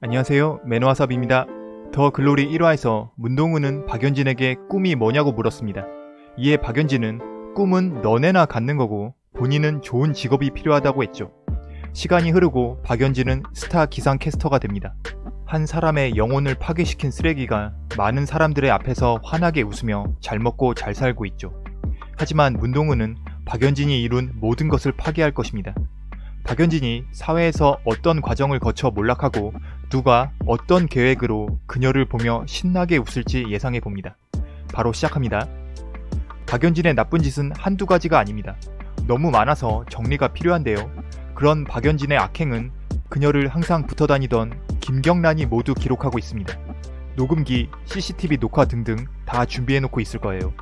안녕하세요 매너와삽입니다. 더 글로리 1화에서 문동은은 박연진에게 꿈이 뭐냐고 물었습니다. 이에 박연진은 꿈은 너네나 갖는 거고 본인은 좋은 직업이 필요하다고 했죠. 시간이 흐르고 박연진은 스타 기상캐스터가 됩니다. 한 사람의 영혼을 파괴시킨 쓰레기가 많은 사람들의 앞에서 환하게 웃으며 잘 먹고 잘 살고 있죠. 하지만 문동은은 박연진이 이룬 모든 것을 파괴할 것입니다. 박연진이 사회에서 어떤 과정을 거쳐 몰락하고 누가 어떤 계획으로 그녀를 보며 신나게 웃을지 예상해 봅니다. 바로 시작합니다. 박연진의 나쁜 짓은 한두 가지가 아닙니다. 너무 많아서 정리가 필요한데요. 그런 박연진의 악행은 그녀를 항상 붙어 다니던 김경란이 모두 기록하고 있습니다. 녹음기, CCTV 녹화 등등 다 준비해놓고 있을 거예요.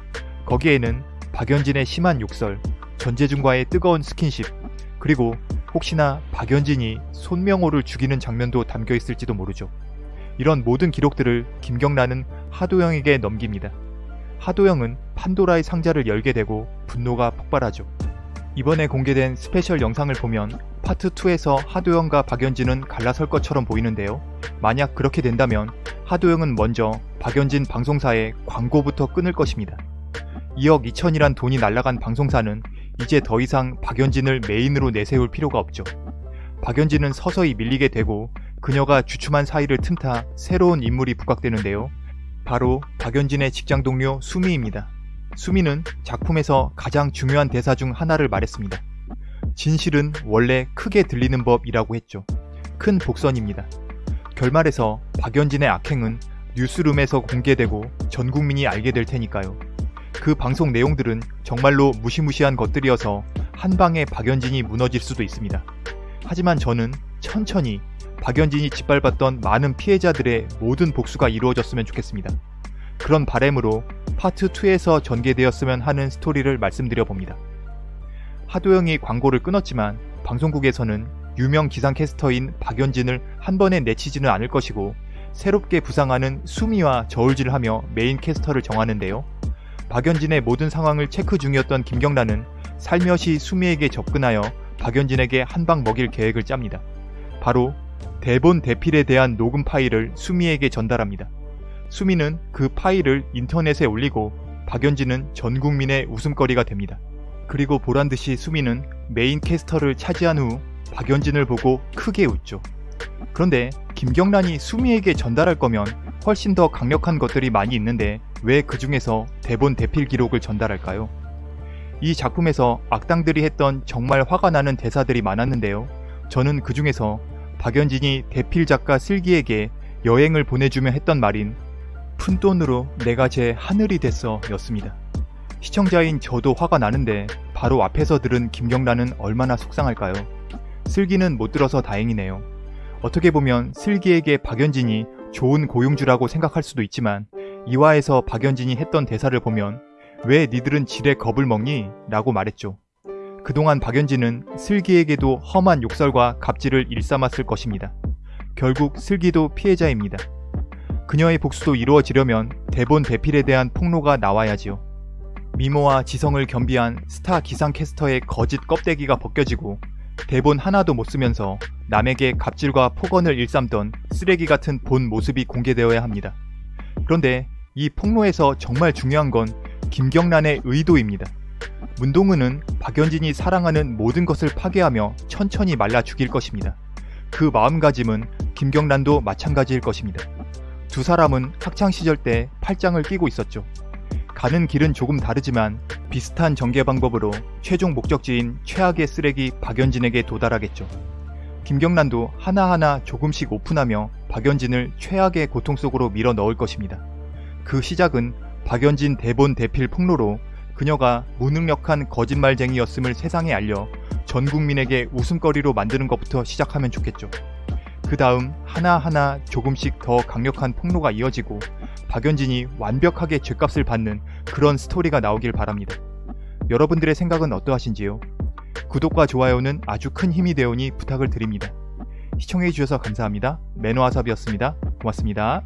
거기에는 박연진의 심한 욕설, 전재준과의 뜨거운 스킨십, 그리고 혹시나 박연진이 손명호를 죽이는 장면도 담겨 있을지도 모르죠. 이런 모든 기록들을 김경란은 하도영에게 넘깁니다. 하도영은 판도라의 상자를 열게 되고 분노가 폭발하죠. 이번에 공개된 special 영상을 보면 파트 2에서 하도영과 박연진은 갈라설 것처럼 보이는데요. 만약 그렇게 된다면 하도영은 먼저 박연진 방송사에 광고부터 끊을 것입니다. 2억 2천이란 돈이 날라간 방송사는 이제 더 이상 박연진을 메인으로 내세울 필요가 없죠. 박연진은 서서히 밀리게 되고 그녀가 주춤한 사이를 틈타 새로운 인물이 부각되는데요. 바로 박연진의 직장 동료 수미입니다. 수미는 작품에서 가장 중요한 대사 중 하나를 말했습니다. 진실은 원래 크게 들리는 법이라고 했죠. 큰 복선입니다. 결말에서 박연진의 악행은 뉴스룸에서 공개되고 전 국민이 알게 될 테니까요. 그 방송 내용들은 정말로 무시무시한 것들이어서 한 방에 박연진이 무너질 수도 있습니다. 하지만 저는 천천히 박연진이 짓밟았던 많은 피해자들의 모든 복수가 이루어졌으면 좋겠습니다. 그런 바램으로 파트 2에서 전개되었으면 하는 스토리를 말씀드려 봅니다. 하도영이 광고를 끊었지만 방송국에서는 유명 기상캐스터인 박연진을 한 번에 내치지는 않을 것이고 새롭게 부상하는 수미와 저울질하며 메인 캐스터를 정하는데요. 박연진의 모든 상황을 체크 중이었던 김경란은 살며시 수미에게 접근하여 박연진에게 한 방 먹일 계획을 짭니다. 바로 대본 대필에 대한 녹음 파일을 수미에게 전달합니다. 수미는 그 파일을 인터넷에 올리고 박연진은 전 국민의 웃음거리가 됩니다. 그리고 보란듯이 수미는 메인 캐스터를 차지한 후 박연진을 보고 크게 웃죠. 그런데 김경란이 수미에게 전달할 거면 훨씬 더 강력한 것들이 많이 있는데 왜 그 중에서 대본 대필 기록을 전달할까요? 이 작품에서 악당들이 했던 정말 화가 나는 대사들이 많았는데요. 저는 그 중에서 박연진이 대필 작가 슬기에게 여행을 보내주며 했던 말인 푼 돈으로 내가 제 하늘이 됐어 였습니다. 시청자인 저도 화가 나는데 바로 앞에서 들은 김경란은 얼마나 속상할까요? 슬기는 못 들어서 다행이네요. 어떻게 보면 슬기에게 박연진이 좋은 고용주라고 생각할 수도 있지만 이화에서 박연진이 했던 대사를 보면 왜 니들은 지레 겁을 먹니? 라고 말했죠. 그동안 박연진은 슬기에게도 험한 욕설과 갑질을 일삼았을 것입니다. 결국 슬기도 피해자입니다. 그녀의 복수도 이루어지려면 대본 대필에 대한 폭로가 나와야지요. 미모와 지성을 겸비한 스타 기상캐스터의 거짓 껍데기가 벗겨지고 대본 하나도 못 쓰면서 남에게 갑질과 폭언을 일삼던 쓰레기 같은 본 모습이 공개되어야 합니다. 그런데 이 폭로에서 정말 중요한 건 김경란의 의도입니다. 문동은은 박연진이 사랑하는 모든 것을 파괴하며 천천히 말라 죽일 것입니다. 그 마음가짐은 김경란도 마찬가지일 것입니다. 두 사람은 학창시절 때 팔짱을 끼고 있었죠. 가는 길은 조금 다르지만 비슷한 전개 방법으로 최종 목적지인 최악의 쓰레기 박연진에게 도달하겠죠. 김경란도 하나하나 조금씩 오픈하며 박연진을 최악의 고통 속으로 밀어 넣을 것입니다. 그 시작은 박연진 대본 대필 폭로로 그녀가 무능력한 거짓말쟁이였음을 세상에 알려 전 국민에게 웃음거리로 만드는 것부터 시작하면 좋겠죠. 그 다음 하나하나 조금씩 더 강력한 폭로가 이어지고 박연진이 완벽하게 죗값을 받는 그런 스토리가 나오길 바랍니다. 여러분들의 생각은 어떠하신지요? 구독과 좋아요는 아주 큰 힘이 되오니 부탁을 드립니다. 시청해주셔서 감사합니다. 매너와삽이었습니다. 고맙습니다.